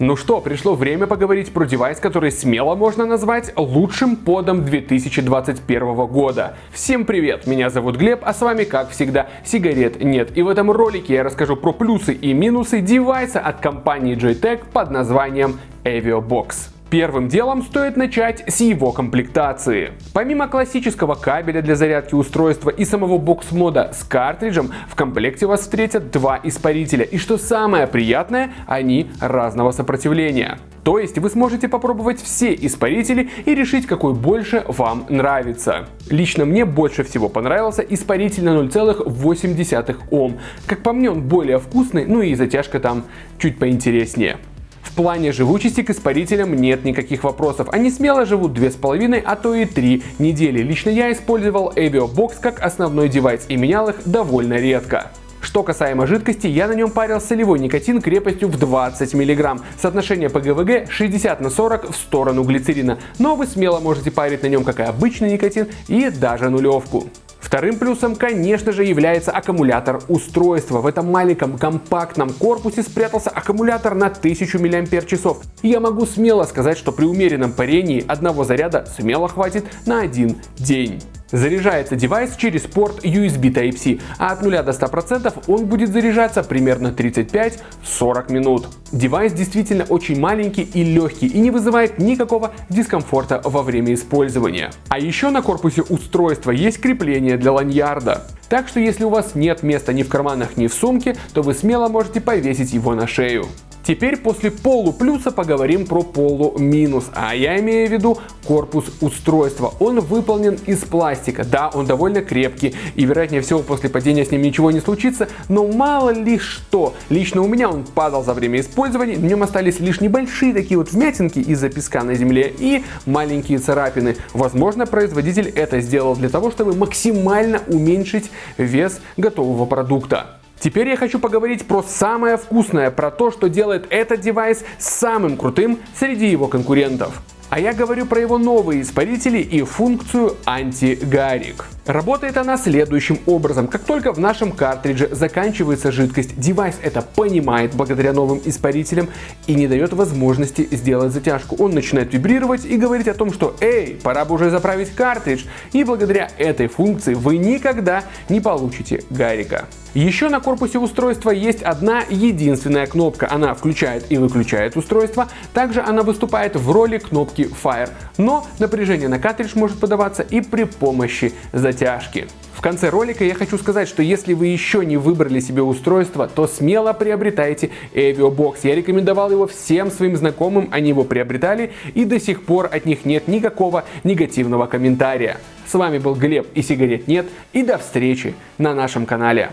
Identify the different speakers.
Speaker 1: Ну что, пришло время поговорить про девайс, который смело можно назвать лучшим подом 2021 года. Всем привет, меня зовут Глеб, а с вами, как всегда, сигарет нет. И в этом ролике я расскажу про плюсы и минусы девайса от компании JTAG под названием AvioBox. Первым делом стоит начать с его комплектации. Помимо классического кабеля для зарядки устройства и самого бокс-мода с картриджем, в комплекте вас встретят два испарителя. И что самое приятное, они разного сопротивления. То есть вы сможете попробовать все испарители и решить, какой больше вам нравится. Лично мне больше всего понравился испаритель на 0,8 Ом. Как по мне он более вкусный, ну и затяжка там чуть поинтереснее. В плане живучести к испарителям нет никаких вопросов. Они смело живут 2,5, а то и 3 недели. Лично я использовал AvioBox как основной девайс и менял их довольно редко. Что касаемо жидкости, я на нем парил солевой никотин крепостью в 20 мг. Соотношение ПГВГ 60 на 40 в сторону глицерина. Но вы смело можете парить на нем как и обычный никотин и даже нулевку. Вторым плюсом, конечно же, является аккумулятор устройства. В этом маленьком компактном корпусе спрятался аккумулятор на 1000 мАч. И я могу смело сказать, что при умеренном парении одного заряда смело хватит на один день. Заряжается девайс через порт USB Type-C, а от 0 до 100% он будет заряжаться примерно 35-40 минут. Девайс действительно очень маленький и легкий и не вызывает никакого дискомфорта во время использования. А еще на корпусе устройства есть крепление для ланьярда. Так что если у вас нет места ни в карманах, ни в сумке, то вы смело можете повесить его на шею. Теперь после полуплюса поговорим про полуминус, а я имею в виду корпус устройства. Он выполнен из пластика, да, он довольно крепкий и вероятнее всего после падения с ним ничего не случится, но мало ли что. Лично у меня он падал за время использования, в нем остались лишь небольшие такие вот вмятинки из-за песка на земле и маленькие царапины. Возможно, производитель это сделал для того, чтобы максимально уменьшить вес готового продукта. Теперь я хочу поговорить про самое вкусное, про то, что делает этот девайс самым крутым среди его конкурентов. А я говорю про его новые испарители и функцию антигарик. Работает она следующим образом. Как только в нашем картридже заканчивается жидкость, девайс это понимает благодаря новым испарителям и не дает возможности сделать затяжку. Он начинает вибрировать и говорить о том, что «Эй, пора бы уже заправить картридж». И благодаря этой функции вы никогда не получите гарика. Еще на корпусе устройства есть одна единственная кнопка. Она включает и выключает устройство. Также она выступает в роли кнопки Fire. Но напряжение на картридж может подаваться и при помощи затяжки. В конце ролика я хочу сказать, что если вы еще не выбрали себе устройство, то смело приобретайте AvioBox. Я рекомендовал его всем своим знакомым, они его приобретали и до сих пор от них нет никакого негативного комментария. С вами был Глеб и сигарет нет и до встречи на нашем канале.